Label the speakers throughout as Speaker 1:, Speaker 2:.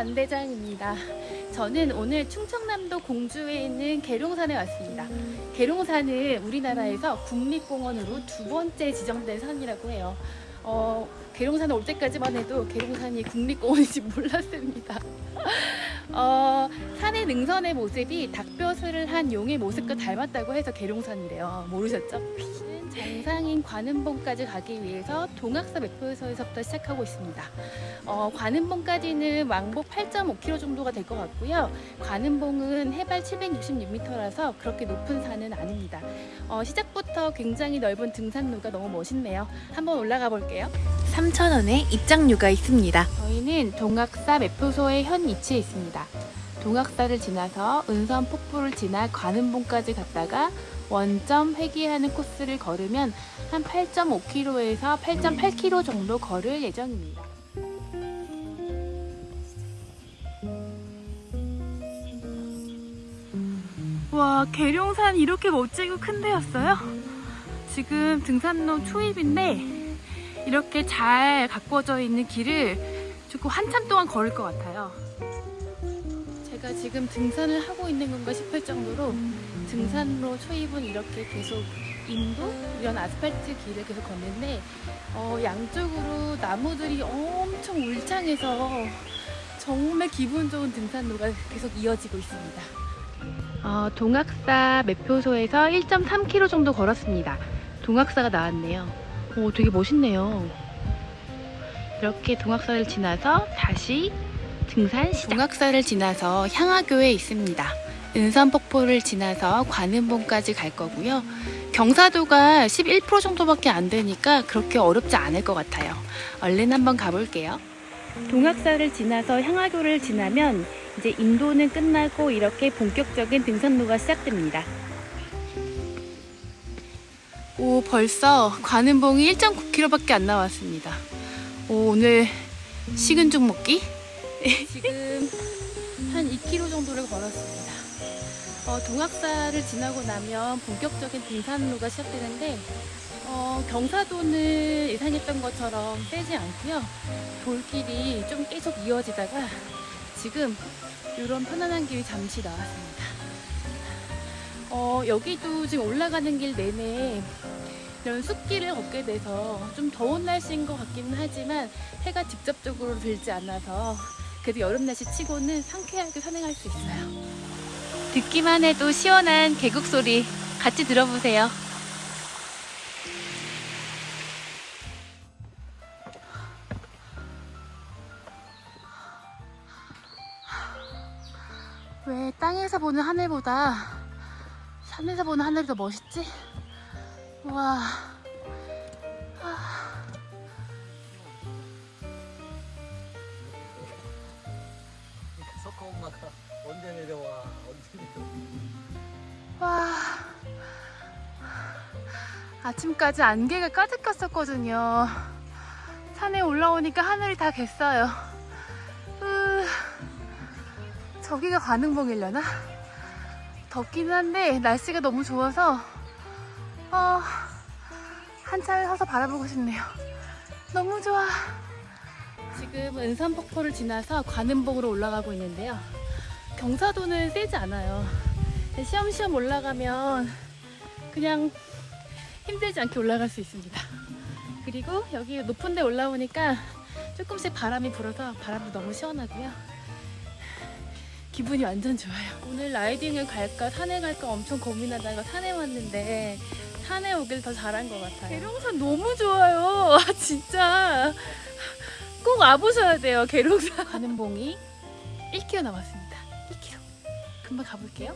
Speaker 1: 안대장입니다. 저는 오늘 충청남도 공주에 있는 계룡산에 왔습니다. 계룡산은 우리나라에서 국립공원으로 두 번째 지정된 산이라고 해요. 어, 계룡산에 올 때까지만 해도 계룡산이 국립공원인지 몰랐습니다. 어, 산의 능선의 모습이 닭벼슬을 한 용의 모습과 닮았다고 해서 계룡산이래요. 모르셨죠? 정상인 관음봉까지 가기 위해서 동학사 매표소에서부터 시작하고 있습니다. 어, 관음봉까지는 왕복 8.5km 정도가 될 것 같고요. 관음봉은 해발 766m라서 그렇게 높은 산은 아닙니다. 어, 시작부터 굉장히 넓은 등산로가 너무 멋있네요. 한번 올라가 볼게요. 3,000원에 입장료가 있습니다. 저희는 동학사 매표소의 현 위치에 있습니다. 동학사를 지나서 은선 폭포를 지나 관음봉까지 갔다가 원점 회귀하는 코스를 걸으면 한 8.5km에서 8.8km 정도 걸을 예정입니다. 와 계룡산 이렇게 멋지고 큰 데였어요? 지금 등산로 초입인데 이렇게 잘 가꿔져 있는 길을 조금 한참 동안 걸을 것 같아요. 제가 지금 등산을 하고 있는 건가 싶을 정도로 등산로 초입은 이렇게 계속 인도 이런 아스팔트 길을 계속 걷는데 어, 양쪽으로 나무들이 엄청 울창해서 정말 기분 좋은 등산로가 계속 이어지고 있습니다. 어, 동학사 매표소에서 1.3km 정도 걸었습니다. 동학사가 나왔네요. 오, 되게 멋있네요. 이렇게 동학사를 지나서 다시 등산 시작. 동학사를 지나서 향하교에 있습니다. 은선폭포를 지나서 관음봉까지 갈 거고요. 경사도가 11% 정도밖에 안 되니까 그렇게 어렵지 않을 것 같아요. 얼른 한번 가볼게요. 동학사를 지나서 향하교를 지나면 이제 인도는 끝나고 이렇게 본격적인 등산로가 시작됩니다. 오 벌써 관음봉이 1.9km밖에 안 나왔습니다. 오, 오늘 식은 죽 먹기? 지금 한 2km 정도를 걸었습니다. 어, 동학사를 지나고 나면 본격적인 등산로가 시작되는데 어, 경사도는 예상했던 것처럼 세지 않고요. 돌길이 좀 계속 이어지다가 지금 이런 편안한 길이 잠시 나왔습니다. 어, 여기도 지금 올라가는 길 내내 이런 숲길을 걷게 돼서 좀 더운 날씨인 것 같기는 하지만 해가 직접적으로 들지 않아서 그래도 여름 날씨 치고는 상쾌하게 산행할 수 있어요. 듣기만 해도 시원한 계곡 소리 같이 들어보세요. 왜 땅에서 보는 하늘보다 산에서 보는 하늘이 더 멋있지? 와. 아침까지 안개가 가득했었거든요. 산에 올라오니까 하늘이 다 갰어요. 으, 저기가 관흥봉이려나? 덥기는 한데 날씨가 너무 좋아서 어, 한참을 서서 바라보고 싶네요. 너무 좋아. 지금 은산폭포를 지나서 관음봉으로 올라가고 있는데요. 경사도는 세지 않아요. 시험시험 올라가면 그냥 힘들지 않게 올라갈 수 있습니다. 그리고 여기 높은 데 올라오니까 조금씩 바람이 불어서 바람도 너무 시원하고요. 기분이 완전 좋아요. 오늘 라이딩을 갈까 산에 갈까 엄청 고민하다가 산에 왔는데 산에 오길 더 잘한 것 같아요. 계룡산 너무 좋아요. 아, 진짜 꼭 와보셔야 돼요. 계룡산. 가는 봉이 1km 남았습니다. 1km. 금방 가볼게요.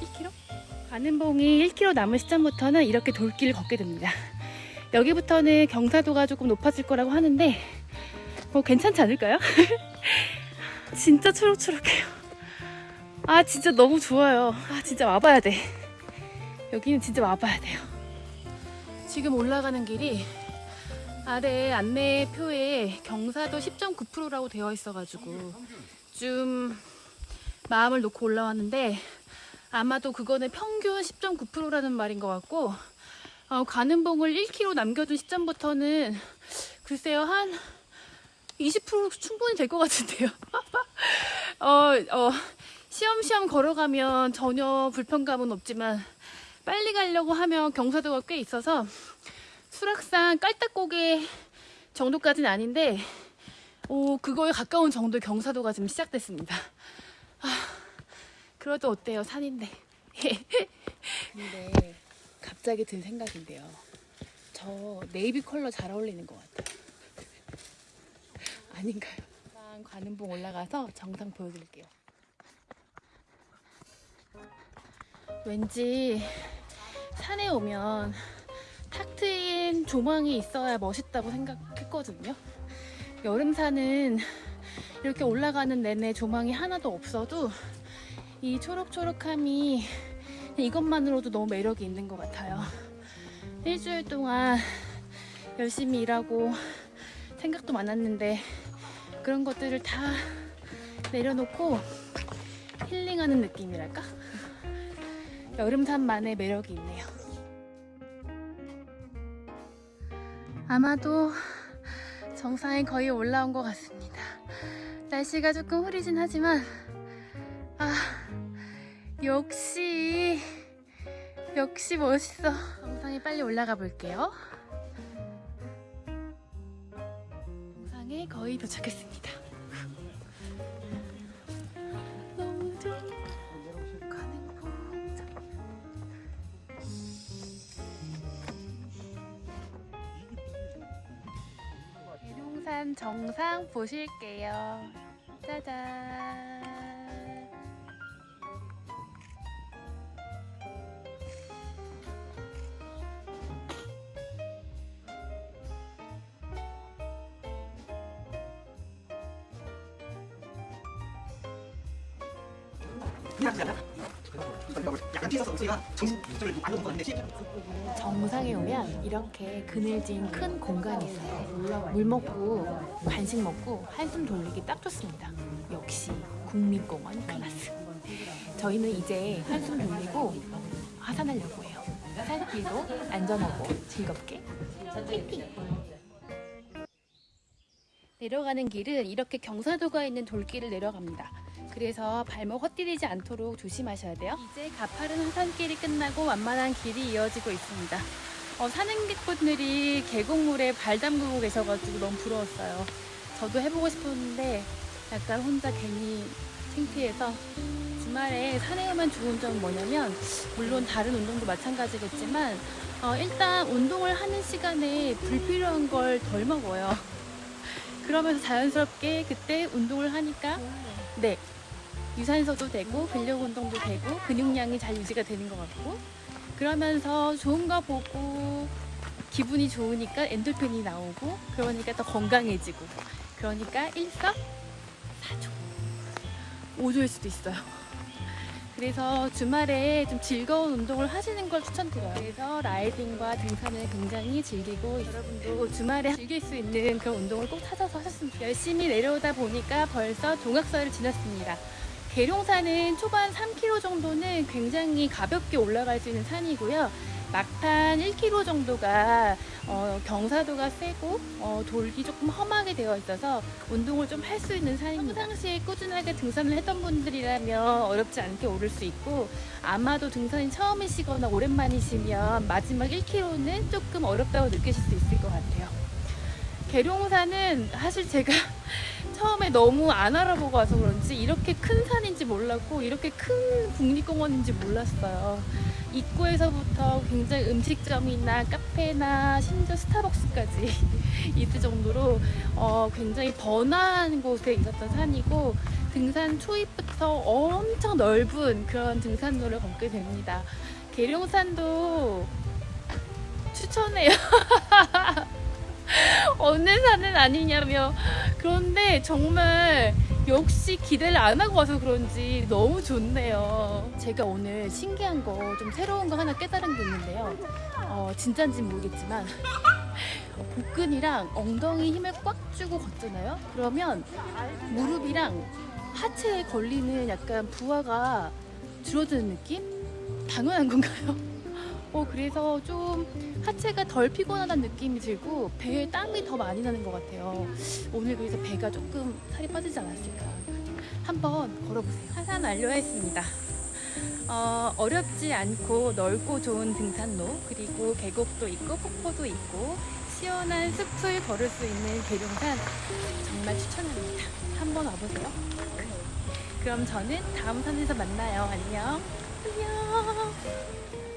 Speaker 1: 1km. 가는봉이 1km 남은 시점부터는 이렇게 돌길을 걷게 됩니다. 여기부터는 경사도가 조금 높아질 거라고 하는데 뭐 괜찮지 않을까요? 진짜 초록초록해요. 아 진짜 너무 좋아요. 아 진짜 와봐야 돼. 여기는 진짜 와봐야 돼요. 지금 올라가는 길이 아래 안내표에 경사도 10.9%라고 되어 있어가지고 좀 마음을 놓고 올라왔는데 아마도 그거는 평균 10.9%라는 말인 것 같고 어, 가는 봉을 1km 남겨둔 시점부터는 글쎄요 한 20% 충분히 될 것 같은데요. 어, 어, 시험시험 걸어가면 전혀 불편감은 없지만 빨리 가려고 하면 경사도가 꽤 있어서 수락산 깔딱고개 정도까지는 아닌데 오, 그거에 가까운 정도의 경사도가 지금 시작됐습니다. 아, 그래도 어때요? 산인데. 근데 갑자기 든 생각인데요. 저 네이비 컬러 잘 어울리는 것 같아요. 아닌가요? 관음봉 올라가서 정상 보여드릴게요. 왠지 산에 오면 탁 트인 조망이 있어야 멋있다고 생각했거든요. 여름산은 이렇게 올라가는 내내 조망이 하나도 없어도 이 초록초록함이 이것만으로도 너무 매력이 있는 것 같아요. 일주일 동안 열심히 일하고 생각도 많았는데 그런 것들을 다 내려놓고 힐링하는 느낌이랄까? 여름산만의 매력이 있네요. 아마도 정상에 거의 올라온 것 같습니다. 날씨가 조금 흐리진 하지만 아 역시 역시 멋있어. 정상에 빨리 올라가 볼게요. 정상에 거의 도착했습니다. 너무 좋아. 가는 봉장. 계룡산 정상 보실게요. 짜잔.
Speaker 2: 약간 뒤에서 우리가 정신 조절을 안 놓은 것 같은데
Speaker 1: 정상에 오면 이렇게 그늘진 큰 공간이 있어요. 물 먹고 간식 먹고 한숨 돌리기 딱 좋습니다. 역시 국립공원 클라스. 저희는 이제 한숨 돌리고 하산하려고 해요. 산길도 안전하고 즐겁게. 내려가는 길은 이렇게 경사도가 있는 돌길을 내려갑니다. 그래서 발목 헛디디지 않도록 조심하셔야 돼요. 이제 가파른 하산길이 끝나고 완만한 길이 이어지고 있습니다. 어, 산행객분들이 계곡물에 발 담그고 계셔가지고 너무 부러웠어요. 저도 해보고 싶었는데 약간 혼자 괜히 창피해서 주말에 산에 오면 좋은 점은 뭐냐면 물론 다른 운동도 마찬가지겠지만 어, 일단 운동을 하는 시간에 불필요한 걸 덜 먹어요. 그러면서 자연스럽게 그때 운동을 하니까 네 유산소도 되고 근력 운동도 되고 근육량이 잘 유지가 되는 것 같고 그러면서 좋은 거 보고 기분이 좋으니까 엔돌핀이 나오고 그러니까 더 건강해지고 그러니까 일석사조 5조일 수도 있어요. 그래서 주말에 좀 즐거운 운동을 하시는 걸 추천드려요. 그래서 라이딩과 등산을 굉장히 즐기고 여러분도 주말에 즐길 수 있는 그런 운동을 꼭 찾아서 하셨으면 좋겠어요. 열심히 내려오다 보니까 벌써 종악서를 지났습니다. 계룡산은 초반 3km 정도는 굉장히 가볍게 올라갈 수 있는 산이고요. 막판 1km 정도가 어, 경사도가 세고 어, 돌기 조금 험하게 되어 있어서 운동을 좀 할 수 있는 산입니다. 평상시에 꾸준하게 등산을 했던 분들이라면 어렵지 않게 오를 수 있고 아마도 등산이 처음이시거나 오랜만이시면 마지막 1km는 조금 어렵다고 느끼실 수 있을 것 같아요. 계룡산은 사실 제가 처음에 너무 안 알아보고 와서 그런지 이렇게 큰 산인지 몰랐고 이렇게 큰 국립공원인지 몰랐어요. 입구에서부터 굉장히 음식점이나 카페나 심지어 스타벅스까지 있을 정도로 어, 굉장히 번화한 곳에 있었던 산이고 등산 초입부터 엄청 넓은 그런 등산로를 걷게 됩니다. 계룡산도 추천해요. 어느 산은 아니냐며 그런데 정말 역시 기대를 안 하고 와서 그런지 너무 좋네요. 제가 오늘 신기한 거 좀 새로운 거 하나 깨달은 게 있는데요. 어, 진짜인지는 모르겠지만 복근이랑 엉덩이 힘을 꽉 주고 걷잖아요. 그러면 무릎이랑 하체에 걸리는 약간 부하가 줄어드는 느낌? 당연한 건가요? 어, 그래서 좀 하체가 덜 피곤하다는 느낌이 들고 배에 땀이 더 많이 나는 것 같아요. 오늘 그래서 배가 조금 살이 빠지지 않았을까. 한번 걸어보세요. 하산 완료했습니다. 어, 어렵지 않고 넓고 좋은 등산로 그리고 계곡도 있고 폭포도 있고 시원한 숲을 걸을 수 있는 계룡산 정말 추천합니다. 한번 와보세요. 그럼 저는 다음 산에서 만나요. 안녕. 안녕.